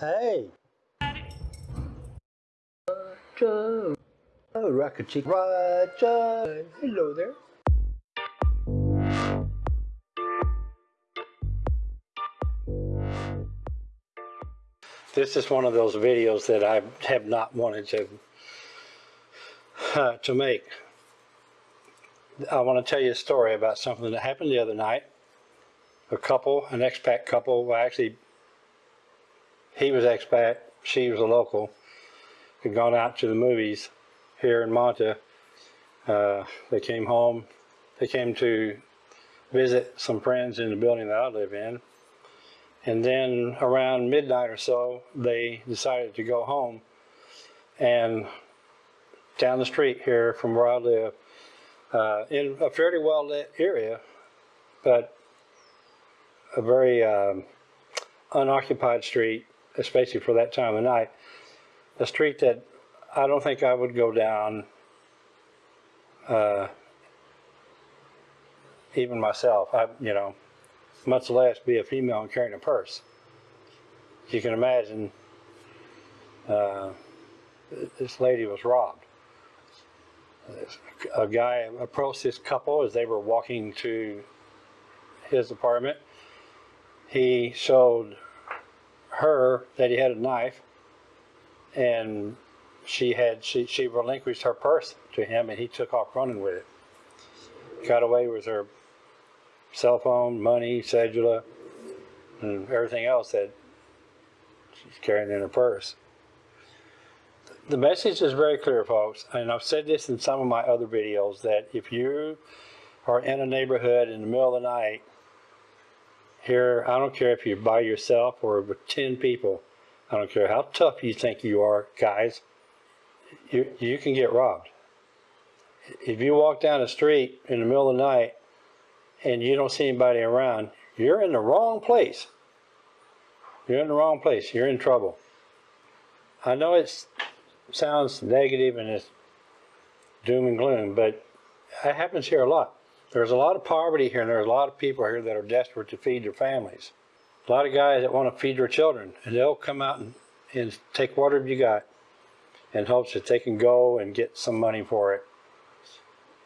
Hey. Roger. Oh, Rocket Chick. Roger. Hello there. This is one of those videos that I have not wanted to uh, to make. I want to tell you a story about something that happened the other night. A couple, an expat couple, well actually he was expat, she was a local, had gone out to the movies here in Manta. Uh, they came home, they came to visit some friends in the building that I live in. And then around midnight or so, they decided to go home. And down the street here from where I live, uh, in a fairly well lit area, but a very um, unoccupied street, especially for that time of night. A street that I don't think I would go down uh, even myself. I, you know, much less be a female and carrying a purse. You can imagine uh, this lady was robbed. A guy approached this couple as they were walking to his apartment. He showed her that he had a knife and she had she, she relinquished her purse to him and he took off running with it. Got away with her cell phone, money, cedula, and everything else that she's carrying in her purse. The message is very clear, folks, and I've said this in some of my other videos, that if you are in a neighborhood in the middle of the night, here, I don't care if you're by yourself or with 10 people, I don't care how tough you think you are, guys, you, you can get robbed. If you walk down the street in the middle of the night and you don't see anybody around, you're in the wrong place. You're in the wrong place. You're in trouble. I know it sounds negative and it's doom and gloom, but it happens here a lot. There's a lot of poverty here, and there's a lot of people here that are desperate to feed their families. A lot of guys that want to feed their children, and they'll come out and, and take whatever you got in hopes that they can go and get some money for it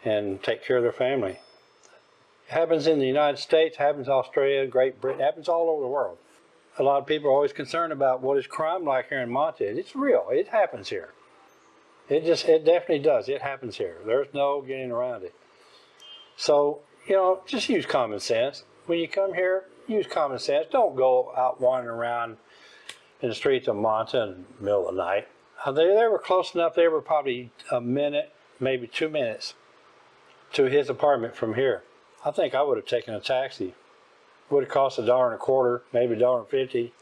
and take care of their family It happens in the United States, happens in Australia, Great Britain, happens all over the world. A lot of people are always concerned about what is crime like here in Manta. It's real. It happens here. It just, it definitely does. It happens here. There's no getting around it. So, you know, just use common sense. When you come here, use common sense. Don't go out wandering around in the streets of Manta in the middle of the night. Uh, they, they were close enough. They were probably a minute, maybe two minutes to his apartment from here. I think I would have taken a taxi. Would have cost a dollar and a quarter, maybe a dollar and fifty.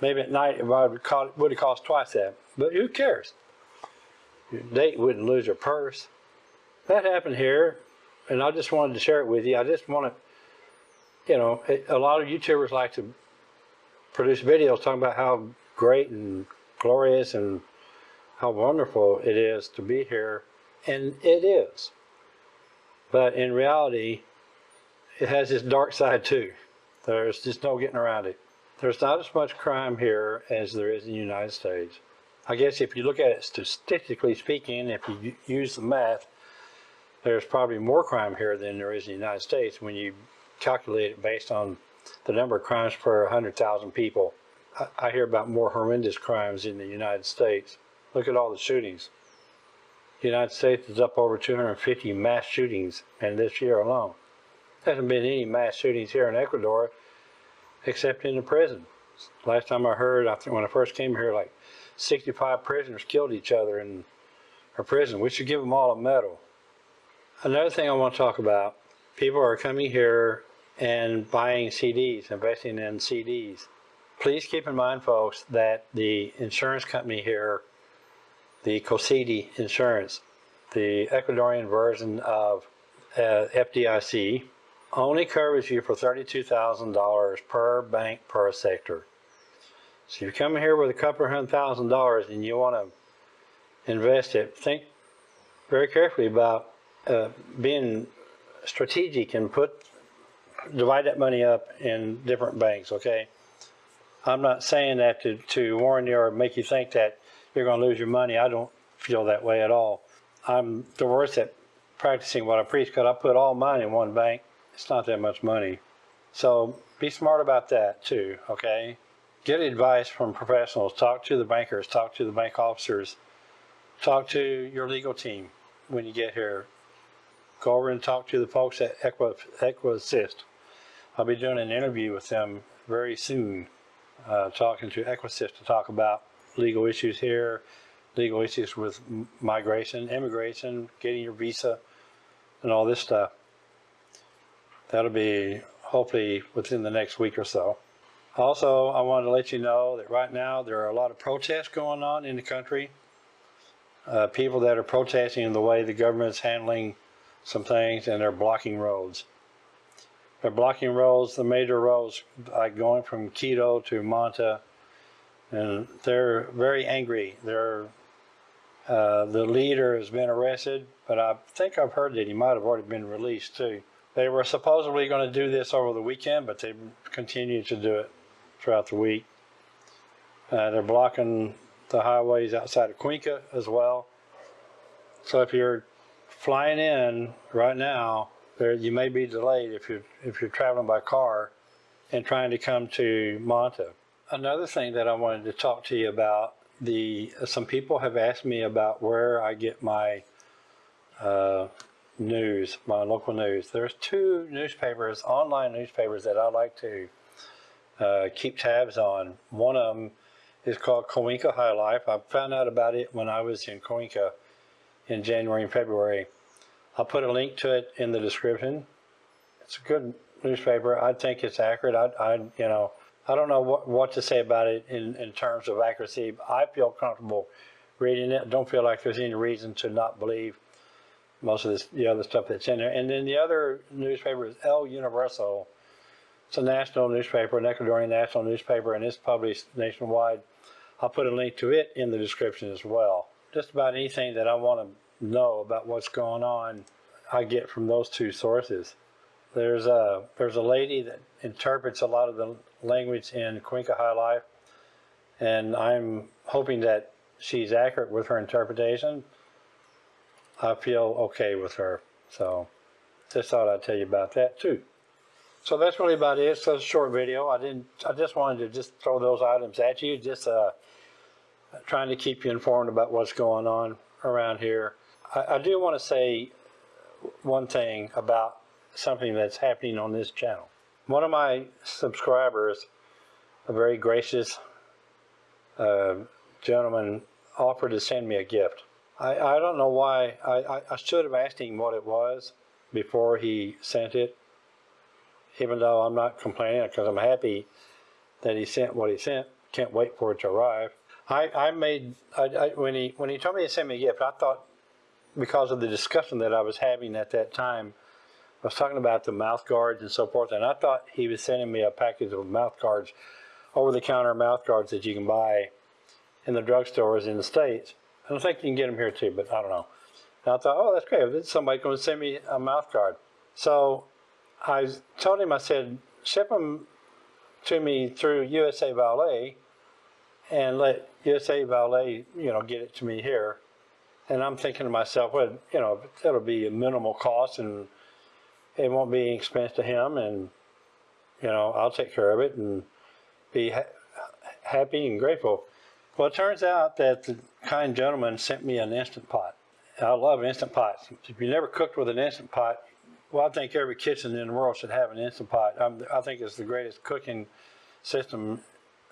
Maybe at night it would have cost, would have cost twice that. But who cares? Your date wouldn't lose your purse. That happened here, and I just wanted to share it with you. I just want to, you know, a lot of YouTubers like to produce videos talking about how great and glorious and how wonderful it is to be here, and it is. But in reality, it has its dark side too. There's just no getting around it. There's not as much crime here as there is in the United States. I guess if you look at it statistically speaking, if you use the math, there's probably more crime here than there is in the United States when you calculate it based on the number of crimes per 100,000 people. I, I hear about more horrendous crimes in the United States. Look at all the shootings. The United States is up over 250 mass shootings in this year alone. There hasn't been any mass shootings here in Ecuador except in the prison. Last time I heard, I when I first came here, like 65 prisoners killed each other in a prison. We should give them all a medal. Another thing I want to talk about, people are coming here and buying CDs, investing in CDs. Please keep in mind, folks, that the insurance company here the COSEDE insurance, the Ecuadorian version of uh, FDIC, only covers you for $32,000 per bank per sector. So you come here with a couple hundred thousand dollars and you want to invest it, think very carefully about uh, being strategic and put divide that money up in different banks, okay? I'm not saying that to, to warn you or make you think that you're going to lose your money. I don't feel that way at all. I'm the worst at practicing what I preach because I put all mine in one bank. It's not that much money. So be smart about that too, okay? Get advice from professionals. Talk to the bankers, talk to the bank officers, talk to your legal team when you get here. Go over and talk to the folks at Equa, EquiAssist. I'll be doing an interview with them very soon, uh, talking to EquiAssist to talk about legal issues here, legal issues with migration, immigration, getting your visa, and all this stuff. That'll be hopefully within the next week or so. Also, I wanted to let you know that right now there are a lot of protests going on in the country. Uh, people that are protesting the way the government's handling some things and they're blocking roads. They're blocking roads, the major roads, like going from Quito to Manta, and they're very angry. They're uh, the leader has been arrested, but I think I've heard that he might have already been released too. They were supposedly going to do this over the weekend, but they continue to do it throughout the week. Uh, they're blocking the highways outside of Cuenca as well. So if you're flying in right now, there you may be delayed if you're if you're traveling by car and trying to come to Manta. Another thing that I wanted to talk to you about the some people have asked me about where I get my uh, news, my local news. There's two newspapers, online newspapers that I like to uh, keep tabs on. One of them is called Cuenca High Life. I found out about it when I was in Cuenca in January and February. I'll put a link to it in the description. It's a good newspaper. I think it's accurate. I, I you know, I don't know what, what to say about it in, in terms of accuracy. I feel comfortable reading it. Don't feel like there's any reason to not believe most of this, the other stuff that's in there. And then the other newspaper is El Universo. It's a national newspaper, an Ecuadorian national newspaper, and it's published nationwide. I'll put a link to it in the description as well. Just about anything that I want to know about what's going on, I get from those two sources. There's a there's a lady that interprets a lot of the language in Cuenca High Life, and I'm hoping that she's accurate with her interpretation. I feel okay with her, so just thought I'd tell you about that too. So that's really about it. It's a short video. I didn't. I just wanted to just throw those items at you, just uh, trying to keep you informed about what's going on around here. I, I do want to say one thing about something that's happening on this channel. One of my subscribers, a very gracious uh, gentleman, offered to send me a gift. I, I don't know why. I, I, I should have asked him what it was before he sent it, even though I'm not complaining because I'm happy that he sent what he sent. Can't wait for it to arrive. I, I made, I, I, when, he, when he told me to send me a gift, I thought because of the discussion that I was having at that time, I was talking about the mouth guards and so forth, and I thought he was sending me a package of mouth guards, over-the-counter mouth guards that you can buy in the drugstores in the States. I don't think you can get them here too, but I don't know. And I thought, oh, that's great. Somebody's going to send me a mouth guard. So I told him, I said, ship them to me through USA Valet and let USA Valet, you know, get it to me here. And I'm thinking to myself, well, you know, it'll be a minimal cost and it won't be any expense to him. And, you know, I'll take care of it and be ha happy and grateful. Well, it turns out that the kind gentleman sent me an Instant Pot. I love Instant Pots. If you never cooked with an Instant Pot, well, I think every kitchen in the world should have an Instant Pot. I'm, I think it's the greatest cooking system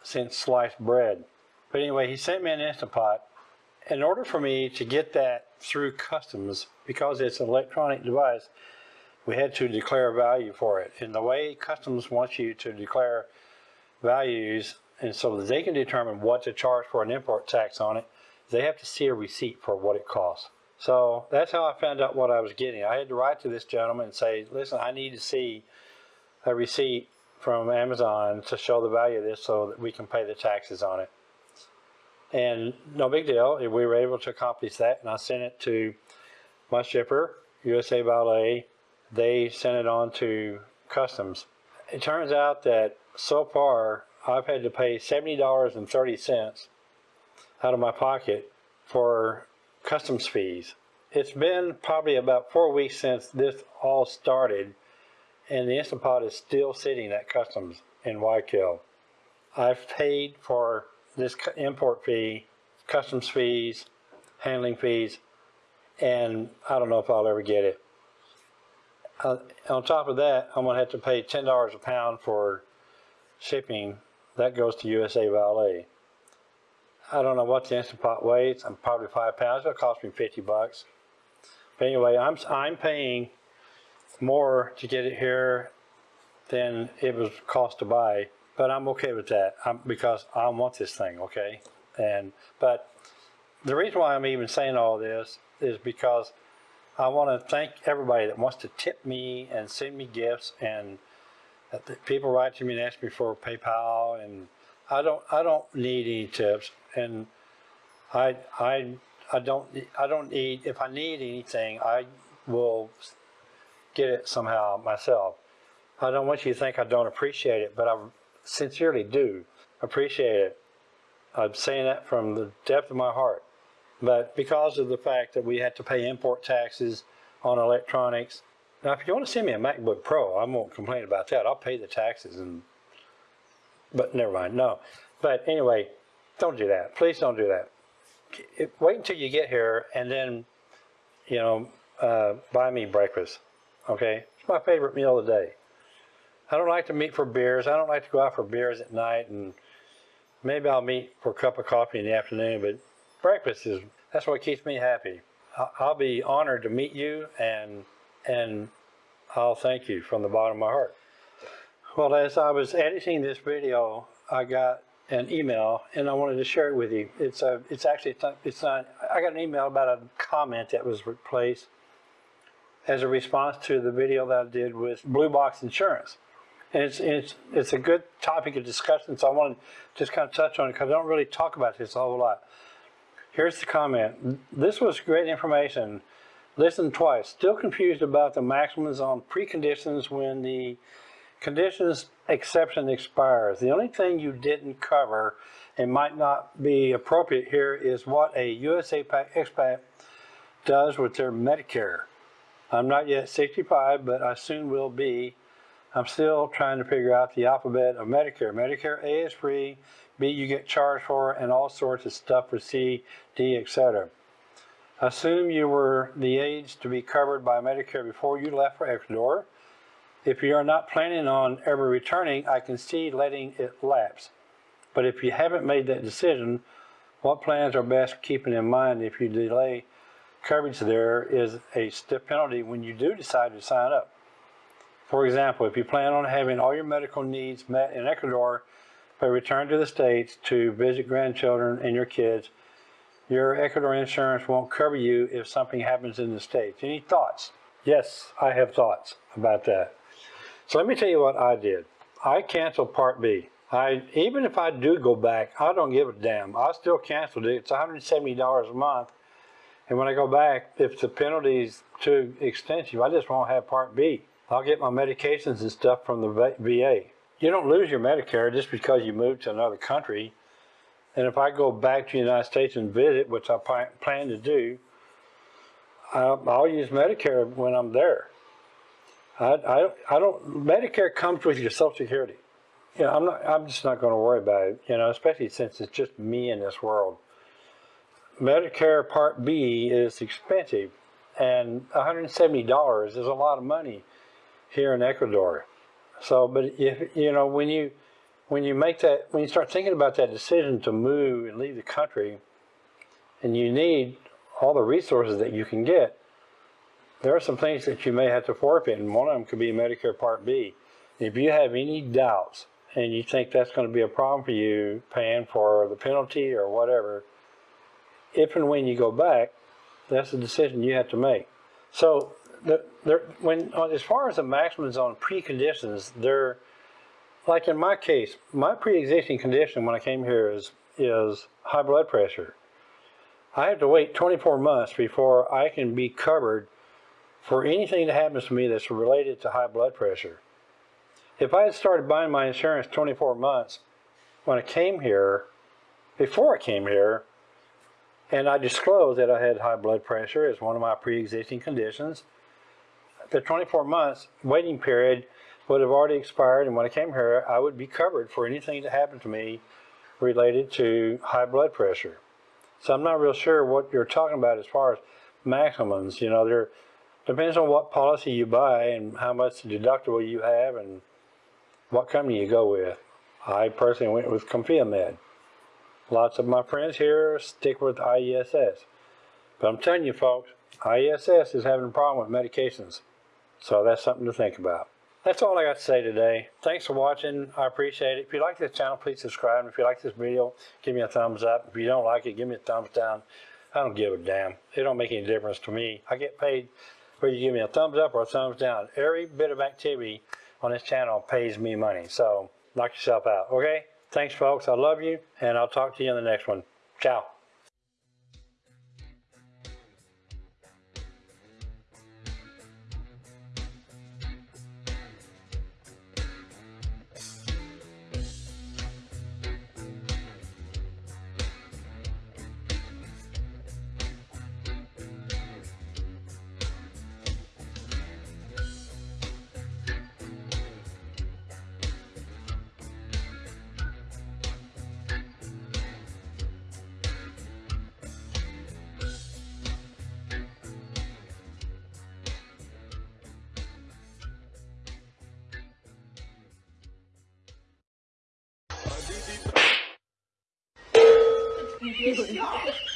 since sliced bread. But anyway, he sent me an Instant Pot. In order for me to get that through customs, because it's an electronic device, we had to declare value for it. And the way customs wants you to declare values, and so that they can determine what to charge for an import tax on it, they have to see a receipt for what it costs. So that's how I found out what I was getting. I had to write to this gentleman and say, listen, I need to see a receipt from Amazon to show the value of this so that we can pay the taxes on it. And no big deal. If we were able to accomplish that, and I sent it to my shipper, USA Valet. They sent it on to customs. It turns out that so far I've had to pay seventy dollars and thirty cents out of my pocket for customs fees. It's been probably about four weeks since this all started, and the Instant Pot is still sitting at customs in Guayaquil. I've paid for this import fee, customs fees, handling fees, and I don't know if I'll ever get it. Uh, on top of that, I'm gonna have to pay ten dollars a pound for shipping. That goes to USA Valet. I don't know what the Instant Pot weighs. I'm probably five pounds. It'll cost me fifty bucks. But anyway, I'm I'm paying more to get it here than it was cost to buy. But I'm okay with that um, because I want this thing, okay? And but the reason why I'm even saying all this is because I want to thank everybody that wants to tip me and send me gifts and people write to me and ask me for PayPal and I don't I don't need any tips and I I I don't I don't need if I need anything I will get it somehow myself. I don't want you to think I don't appreciate it, but I sincerely do appreciate it. I'm saying that from the depth of my heart. But because of the fact that we had to pay import taxes on electronics, now if you want to send me a MacBook Pro, I won't complain about that. I'll pay the taxes and, but never mind, no. But anyway, don't do that. Please don't do that. Wait until you get here and then, you know, uh, buy me breakfast, okay? It's my favorite meal of the day. I don't like to meet for beers. I don't like to go out for beers at night and maybe I'll meet for a cup of coffee in the afternoon, but breakfast is, that's what keeps me happy. I'll be honored to meet you and, and I'll thank you from the bottom of my heart. Well, as I was editing this video, I got an email and I wanted to share it with you. It's a, it's actually, it's not, I got an email about a comment that was replaced as a response to the video that I did with Blue Box Insurance. And it's, it's, it's a good topic of discussion, so I want to just kind of touch on it because I don't really talk about this a whole lot. Here's the comment. This was great information. Listen twice. Still confused about the maximums on preconditions when the conditions exception expires. The only thing you didn't cover and might not be appropriate here is what a USA expat does with their Medicare. I'm not yet 65, but I soon will be. I'm still trying to figure out the alphabet of Medicare. Medicare A is free, B you get charged for, and all sorts of stuff for C, D, etc. Assume you were the age to be covered by Medicare before you left for Ecuador. If you are not planning on ever returning, I can see letting it lapse. But if you haven't made that decision, what plans are best keeping in mind if you delay coverage there is a stiff penalty when you do decide to sign up. For example, if you plan on having all your medical needs met in Ecuador, but return to the States to visit grandchildren and your kids, your Ecuador insurance won't cover you if something happens in the States. Any thoughts? Yes, I have thoughts about that. So let me tell you what I did. I canceled Part B. I even if I do go back, I don't give a damn. I still canceled it. It's $170 a month. And when I go back, if the penalty's too extensive, I just won't have Part B. I'll get my medications and stuff from the Va-. You don't lose your Medicare just because you move to another country. And if I go back to the United States and visit, which I plan to do, I'll, I'll use Medicare when I'm there. I, I, I don't, Medicare comes with your Social Security. You know, I'm not, I'm just not going to worry about it, you know, especially since it's just me in this world. Medicare Part B is expensive, and $170 is a lot of money here in Ecuador. So, but if you know when you when you make that when you start thinking about that decision to move and leave the country, and you need all the resources that you can get, there are some things that you may have to forfeit, and one of them could be Medicare Part B. If you have any doubts and you think that's going to be a problem for you paying for the penalty or whatever, if and when you go back, that's a decision you have to make. So, the, there, when as far as the maximums on preconditions, they're like in my case, my pre-existing condition when I came here is is high blood pressure. I have to wait 24 months before I can be covered for anything that happens to me that's related to high blood pressure. If I had started buying my insurance 24 months when I came here, before I came here, and I disclosed that I had high blood pressure as one of my pre-existing conditions. The 24 months waiting period would have already expired, and when I came here, I would be covered for anything that happened to me related to high blood pressure. So I'm not real sure what you're talking about as far as maximums. You know, there depends on what policy you buy and how much deductible you have and what company you go with. I personally went with Confiamed. Lots of my friends here stick with IESS. But I'm telling you folks, IESS is having a problem with medications. So that's something to think about. That's all I got to say today. Thanks for watching. I appreciate it. If you like this channel, please subscribe. And if you like this video, give me a thumbs up. If you don't like it, give me a thumbs down. I don't give a damn. It don't make any difference to me. I get paid whether you give me a thumbs up or a thumbs down. Every bit of activity on this channel pays me money. So knock yourself out, okay? Thanks, folks. I love you, and I'll talk to you in the next one. Ciao. Yes.